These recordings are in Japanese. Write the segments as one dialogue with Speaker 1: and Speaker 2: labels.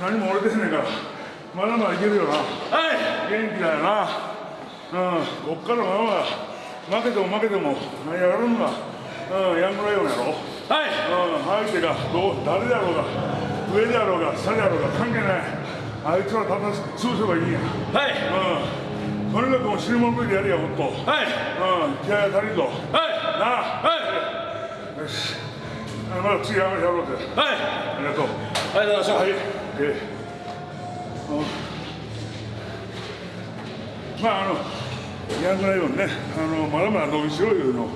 Speaker 1: 何も折れてへんねんからまだまだいけるよな。
Speaker 2: はい。
Speaker 1: 元気だよな。うん。こっからまま負けても負けても何やるのがうん。ヤングライオンやろ。
Speaker 2: はい。
Speaker 1: うん、相手がどう誰であろうが上であろうが下であろうが関係ない。あいつらただ潰せばいいんや。
Speaker 2: はい。
Speaker 1: うん。とにかくもう死ぬもんでやれやほんと。うん。
Speaker 2: はい
Speaker 1: 気合が足りんぞ。
Speaker 2: はい。
Speaker 1: な。あ
Speaker 2: はい。
Speaker 1: よし。あまだ次やろうぜ。
Speaker 2: はい。
Speaker 1: ありがとう
Speaker 2: ありがとうございました
Speaker 1: はい、まああのヤングライオンねあのまだまだ伸びしろいうの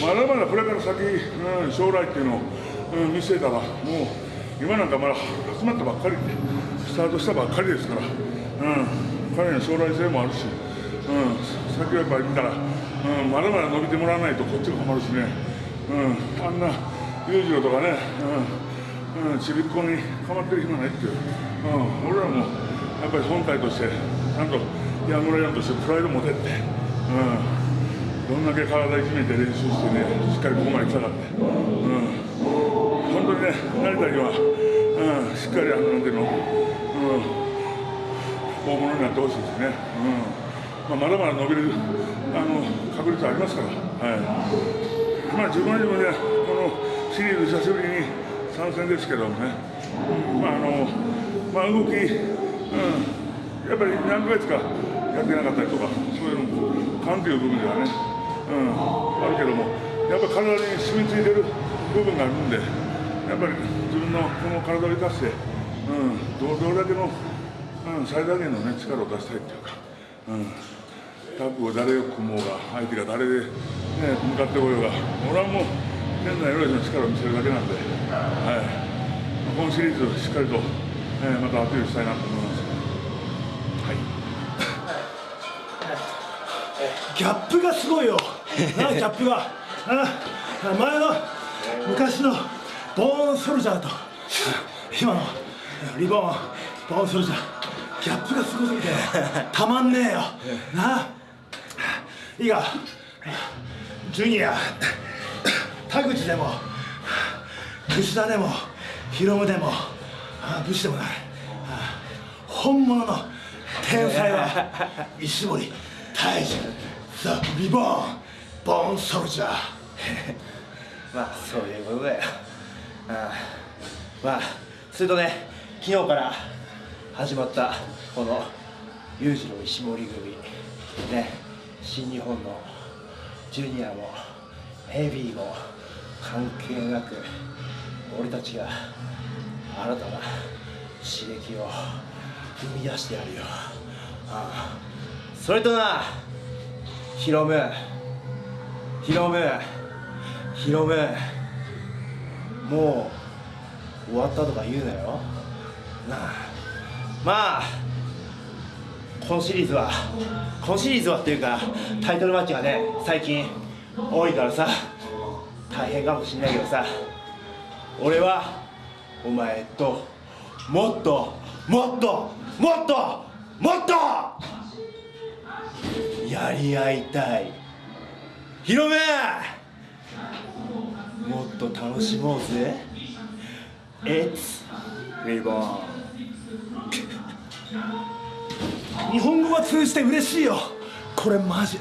Speaker 1: まだまだこれから先、うん、将来っていうのを、うん、見据えたらもう今なんかまだ始まったばっかりでスタートしたばっかりですから、うん、彼の将来性もあるし、うん、先をやっぱり見たら、うん、まだまだ伸びてもらわないとこっちが困るしね、うん、あんな裕次郎とかね、うんうん、ちびっこにかまってる暇ないっていう、うん、俺らもやっぱり本体としてちゃんとヤングライオンとしてプライド持てって、うん、どんだけ体いじめて練習してねしっかりここまで来たかって、うん、本当にね成田には、うん、しっかりあのなんていうの、うん、大物になってほしいですね、うんまあ、まだまだ伸びるあの確率ありますから、はい、まあ自分は自分でこのシリーズ久しぶりに参戦ですけどね、まああのまあ、動き、うん、やっぱり何ヶ月かやってなかったりとか、そういうのも、勘という部分ではね、うん、あるけども、やっぱり体に染みついてる部分があるんで、やっぱり自分のこの体を生かして、うん、どどれだけの、うん、最大限の、ね、力を出したいっていうか。うん。タッグを誰を組もうが、相手が誰で、ね、向かってこようが、俺はもう、現在よりの力を見せるだけなんで、はい、このシリーズをしっかりと、えーまたアピールしたいなと思います。
Speaker 3: ギャップがすごいよ。なギャップが。あ前の昔のボーンソルジャーと今のリボンボーンソルジャーギャップがすごすぎてたまんねえよ。なあ。いいか。ジュニア田口でも櫛田でも。ヒロムでも。武士でもない。本物の天才は。石森大治ザ・リボーンボーンソルジャー。
Speaker 4: まあそういうことだよ。ああまあそれとね昨日から始まったこの裕次郎石森組。ね新日本のジュニアもヘビーも関係なく俺たちが新たな刺激を生み出してやるよ。ああ。それとなヒロム。ヒロム。ヒロム。もう終わったとか言うなよ。なあ。まあ今シリーズは今シリーズはっていうかタイトルマッチがね最近多いからさ大変かもしんないけどさ。俺はお前ともっともっともっともっとやり合いたい。ヒロメもっと楽しもうぜ。It's Reborn
Speaker 3: 日本語が通じて嬉しいよ。これマジ。